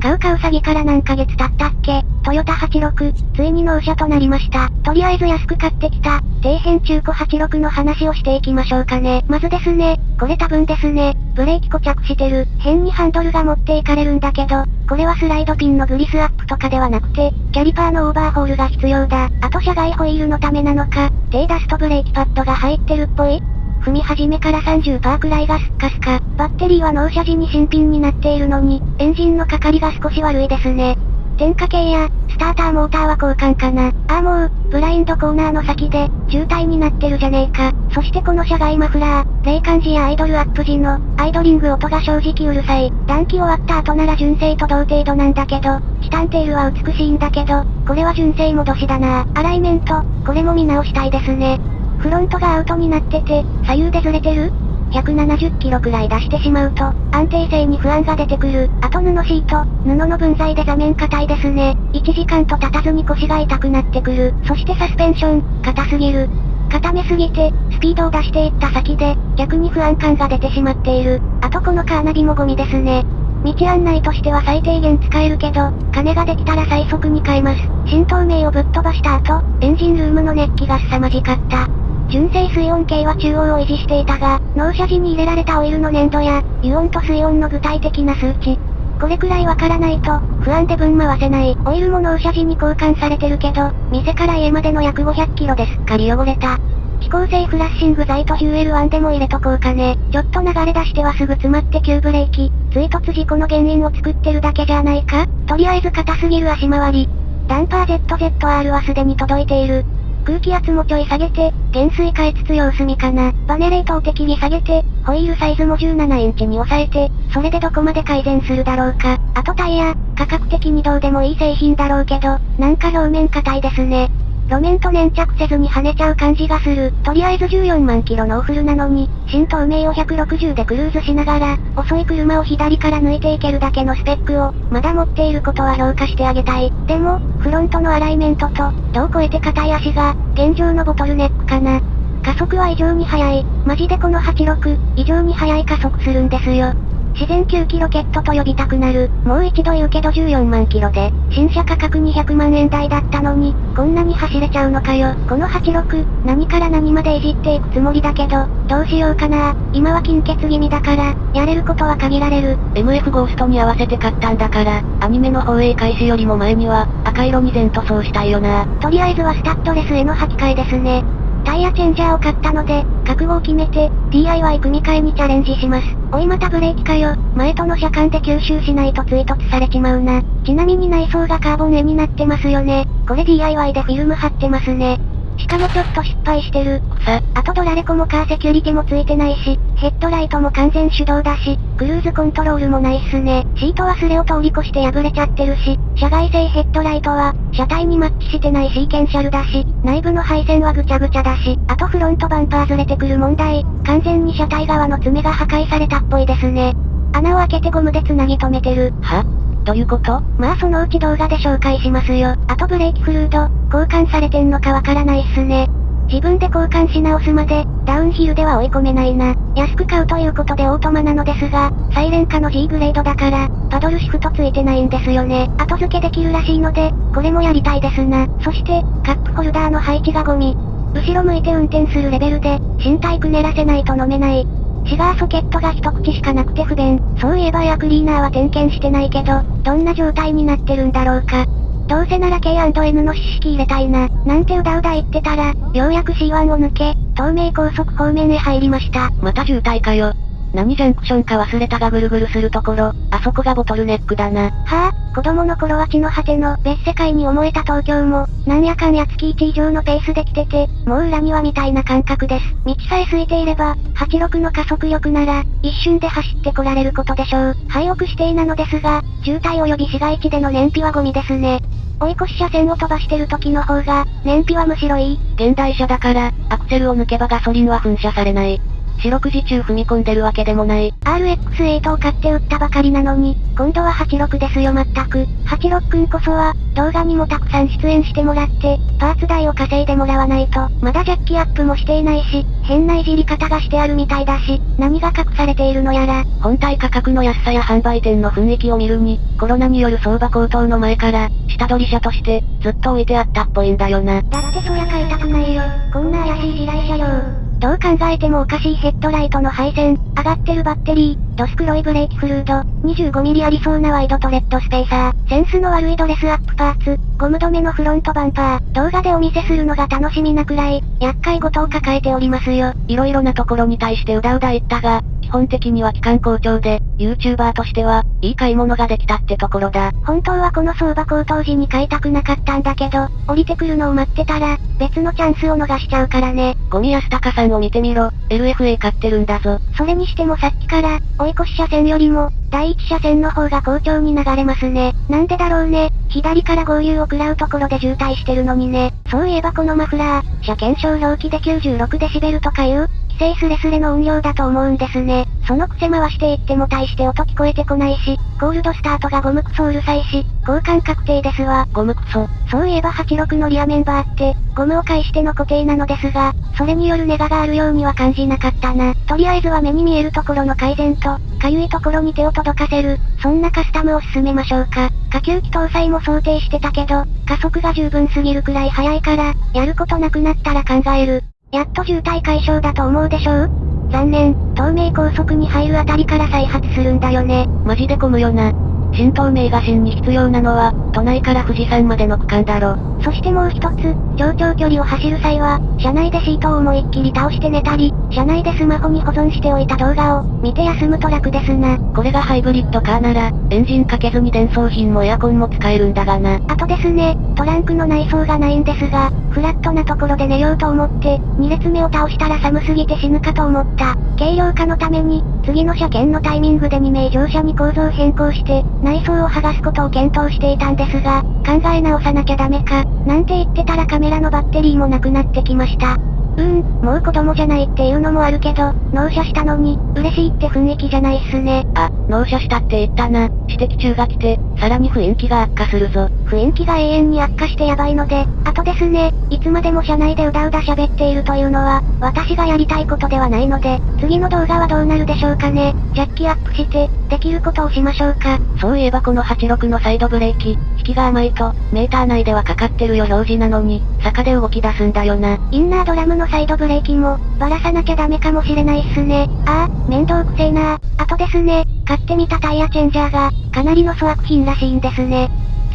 買うかうさぎから何ヶ月経ったっけ？トヨタ86、ついに納車となりました。とりあえず安く買ってきた、底辺中古86の話をしていきましょうかね。まずですね、これ多分ですね、ブレーキ固着してる、変にハンドルが持っていかれるんだけど、これはスライドピンのグリスアップとかではなくて、キャリパーのオーバーホールが必要だ。あと車外ホイールのためなのか、低ダストブレーキパッドが入ってるっぽい。踏み始めから30%くらいがスッカスカ。バッテリーは納車時に新品になっているのに、エンジンのかかりが少し悪いですね。点火系や、スターターモーターは交換かな。ああもう、ブラインドコーナーの先で、渋滞になってるじゃねえか。そしてこの車外マフラー、冷感時やアイドルアップ時の、アイドリング音が正直うるさい。暖気終わった後なら純正と同程度なんだけど、チタンテールは美しいんだけど、これは純正戻しだな。アライメント、これも見直したいですね。フロントがアウトになってて、左右でずれてる？170キロくらい出してしまうと、安定性に不安が出てくる。あと布シート、布の分際で座面硬いですね。1時間と経たずに腰が痛くなってくる。そしてサスペンション、硬すぎる。固めすぎて、スピードを出していった先で、逆に不安感が出てしまっている。あとこのカーナビもゴミですね。道案内としては最低限使えるけど、金ができたら最速に変えます。新透明をぶっ飛ばした後、エンジンルームの熱気が凄まじかった。純正水温計は中央を維持していたが、納車時に入れられたオイルの粘度や、油温と水温の具体的な数値。これくらいわからないと、不安で分回せない。オイルも納車時に交換されてるけど、店から家までの約500キロですっかり汚れた。飛行性フラッシング剤とヒューエル1でも入れとこうかね。ちょっと流れ出してはすぐ詰まって急ブレーキ。追突事故の原因を作ってるだけじゃないか？とりあえず硬すぎる足回り。ダンパー ZZR はすでに届いている。空気圧もちょい下げて、減衰変えつつ様子見かな。バネレートを適宜下げて、ホイールサイズも17インチに抑えて、それでどこまで改善するだろうか。あとタイヤ、価格的にどうでもいい製品だろうけど、なんか表面硬いですね。路面と粘着せずに跳ねちゃう感じがする。とりあえず14万キロのオフルなのに、新透明を160でクルーズしながら、遅い車を左から抜いていけるだけのスペックを、まだ持っていることは評価してあげたい。でも、フロントのアライメントと、どう超えて硬い足が、現状のボトルネックかな。加速は異常に速い。マジでこの86、異常に速い加速するんですよ。自然9キロケットと呼びたくなる。もう一度言うけど14万キロで、新車価格200万円台だったのに、こんなに走れちゃうのかよ。この86、何から何までいじっていくつもりだけど、どうしようかな。今は金欠気味だから、やれることは限られる。MF ゴーストに合わせて買ったんだから、アニメの放映開始よりも前には、赤色に全塗装したいよな。とりあえずはスタッドレスへの履き替えですね。タイヤチェンジャーを買ったので、覚悟を決めて、DIY 組み替えにチャレンジします。おいまたブレーキかよ。前との車間で吸収しないと追突されちまうな。ちなみに内装がカーボン絵になってますよね。これ DIY でフィルム貼ってますね。しかもちょっと失敗してる。さ、あとドラレコもカーセキュリティもついてないし、ヘッドライトも完全手動だし、クルーズコントロールもないっすね。シートはスレを通り越して破れちゃってるし、車外製ヘッドライトは、車体にマッチしてないシーケンシャルだし、内部の配線はぐちゃぐちゃだし、あとフロントバンパーずれてくる問題、完全に車体側の爪が破壊されたっぽいですね。穴を開けてゴムで繋ぎ止めてる。は？どういうこと？まあそのうち動画で紹介しますよ。あとブレーキフルード、交換されてんのかわからないっすね。自分で交換し直すまで、ダウンヒルでは追い込めないな。安く買うということでオートマなのですが、サイレン化の G グレードだから、パドルシフトついてないんですよね。後付けできるらしいので、これもやりたいですな。そして、カップホルダーの配置がゴミ。後ろ向いて運転するレベルで、身体くねらせないと飲めない。シガーソケットが一口しかなくて不便。そういえばエアクリーナーは点検してないけど、どんな状態になってるんだろうか。どうせなら K&N の四式入れたいな。なんてうだうだ言ってたら、ようやく C1 を抜け、東名高速方面へ入りました。また渋滞かよ。何ジャンクションか忘れたがぐるぐるするところ、あそこがボトルネックだな。はぁ、あ、子供の頃は地の果ての別世界に思えた東京も、なんやかんや月1以上のペースで来てて、もう裏庭みたいな感覚です。道さえ空いていれば、86の加速力なら、一瞬で走ってこられることでしょう。廃屋指定なのですが、渋滞及び市街地での燃費はゴミですね。追い越し車線を飛ばしてる時の方が、燃費はむしろいい。現代車だから、アクセルを抜けばガソリンは噴射されない。四六時中踏み込んでるわけでもない。RX8 を買って売ったばかりなのに、今度は86ですよ全く。86くんこそは、動画にもたくさん出演してもらって、パーツ代を稼いでもらわないと、まだジャッキアップもしていないし、変ないじり方がしてあるみたいだし、何が隠されているのやら。本体価格の安さや販売店の雰囲気を見るに、コロナによる相場高騰の前から、下取り車として、ずっと置いてあったっぽいんだよな。だってそりゃ買いたくないよ。こんな怪しい地雷車両。どう考えてもおかしいヘッドライトの配線、上がってるバッテリー、ドス黒いブレーキフルード、25mm ありそうなワイドトレッドスペーサー、センスの悪いドレスアップパーツ、ゴム止めのフロントバンパー、動画でお見せするのが楽しみなくらい、厄介事を抱えておりますよ。色々なところに対してうだうだ言ったが、基本的には期間好調で、YouTuber としては、いい買い物ができたってところだ。本当はこの相場高騰時に買いたくなかったんだけど、降りてくるのを待ってたら、別のチャンスを逃しちゃうからね。ゴミ安高さんを見てみろ、LFA 買ってるんだぞ。それにしてもさっきから、追い越し車線よりも、第一車線の方が好調に流れますね。なんでだろうね。左から合流を食らうところで渋滞してるのにね。そういえばこのマフラー、車検証表記で96デシベルとかいう、規制スレスレの音量だと思うんですね。そのくせ回していっても大して音聞こえてこないし、コールドスタートがゴムクソうるさいし、交換確定ですわ。ゴムクソ。そういえば86のリアメンバーって、ゴムを介しての固定なのですが、それによるネガがあるようには感じなかったな。とりあえずは目に見えるところの改善と、かゆいところに手を届かせる、そんなカスタムを進めましょうか。下級機搭載も想定してたけど、加速が十分すぎるくらい速いから、やることなくなったら考える。やっと渋滞解消だと思うでしょう？残念、東名高速に入るあたりから再発するんだよね。マジで混むよな。新東名が新に必要なのは、都内から富士山までの区間だろ。そしてもう一つ、上長距離を走る際は、車内でシートを思いっきり倒して寝たり、車内でスマホに保存しておいた動画を、見て休むと楽ですな。これがハイブリッドカーなら、エンジンかけずに電装品もエアコンも使えるんだがな。あとですね、トランクの内装がないんですが、フラットなところで寝ようと思って、2列目を倒したら寒すぎて死ぬかと思った。軽量化のために、次の車検のタイミングで2名乗車に構造変更して、内装を剥がすことを検討していたんですが、考え直さなきゃダメか、なんて言ってたらカメラのバッテリーもなくなってきました。うーん、もう子供じゃないっていうのもあるけど、納車したのに、嬉しいって雰囲気じゃないっすね。あ、納車したって言ったな。指摘中が来て、さらに雰囲気が悪化するぞ。雰囲気が永遠に悪化してやばいので、あとですね、いつまでも車内でうだうだ喋っているというのは、私がやりたいことではないので、次の動画はどうなるでしょうかね。ジャッキアップして、できることをしましょうか。そういえばこの86のサイドブレーキ、引きが甘いと、メーター内ではかかってるよ表示なのに、坂で動き出すんだよな。インナードラムのサイドブレーキも、ばらさなきゃダメかもしれないっすね。ああ、面倒くせえなあとですね、買ってみたタイヤチェンジャーが、かなりの粗悪品らしいんですね。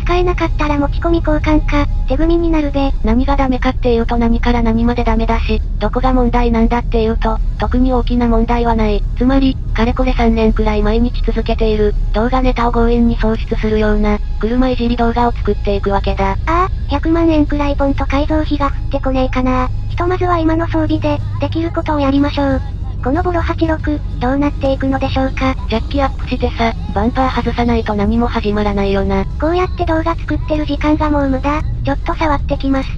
使えなかったら持ち込み交換か、手組みになるべ。何がダメかっていうと何から何までダメだし、どこが問題なんだっていうと、特に大きな問題はない。つまり、かれこれ3年くらい毎日続けている、動画ネタを強引に創出するような、車いじり動画を作っていくわけだ。ああ、100万円くらいポンと改造費が降ってこねえかな。ひとまずは今の装備で、できることをやりましょう。このボロ86、どうなっていくのでしょうか？ジャッキアップしてさ、バンパー外さないと何も始まらないよな。こうやって動画作ってる時間がもう無駄。ちょっと触ってきます。